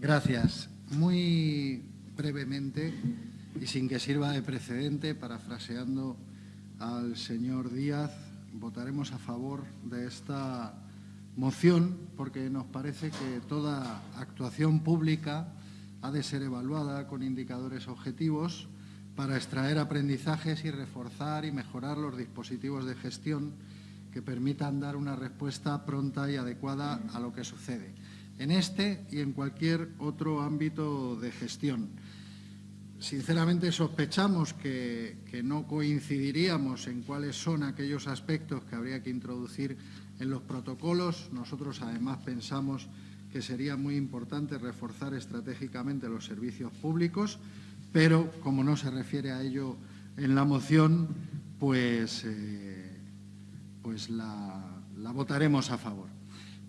Gracias. Muy brevemente y sin que sirva de precedente, parafraseando al señor Díaz, votaremos a favor de esta moción porque nos parece que toda actuación pública ha de ser evaluada con indicadores objetivos para extraer aprendizajes y reforzar y mejorar los dispositivos de gestión que permitan dar una respuesta pronta y adecuada a lo que sucede, en este y en cualquier otro ámbito de gestión. Sinceramente sospechamos que, que, no coincidiríamos en cuáles son aquellos aspectos que habría que introducir en los protocolos. Nosotros además pensamos que sería muy importante reforzar estratégicamente los servicios públicos, pero como no se refiere a ello en la moción, pues, eh, pues la, la votaremos a favor.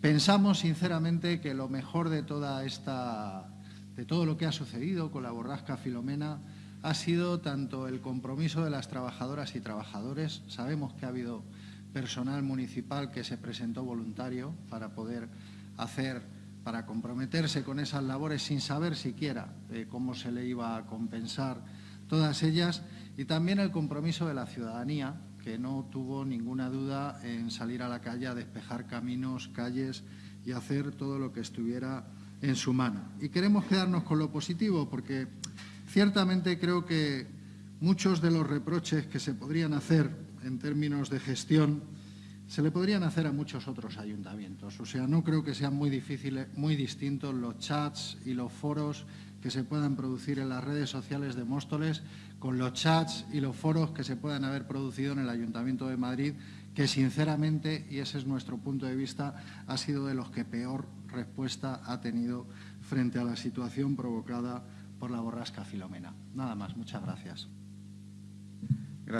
Pensamos sinceramente que lo mejor de toda esta de todo lo que ha sucedido con la borrasca Filomena ha sido tanto el compromiso de las trabajadoras y trabajadores. Sabemos que ha habido personal municipal que se presentó voluntario para poder hacer, para comprometerse con esas labores sin saber siquiera eh, cómo se le iba a compensar todas ellas y también el compromiso de la ciudadanía que no tuvo ninguna duda en salir a la calle a despejar caminos, calles y hacer todo lo que estuviera en su mano. Y queremos quedarnos con lo positivo porque ciertamente creo que muchos de los reproches que se podrían hacer en términos de gestión se le podrían hacer a muchos otros ayuntamientos. O sea, no creo que sean muy difíciles, muy distintos los chats y los foros que se puedan producir en las redes sociales de Móstoles con los chats y los foros que se puedan haber producido en el Ayuntamiento de Madrid, que sinceramente, y ese es nuestro punto de vista, ha sido de los que peor respuesta ha tenido frente a la situación provocada por la borrasca Filomena. Nada más, muchas gracias.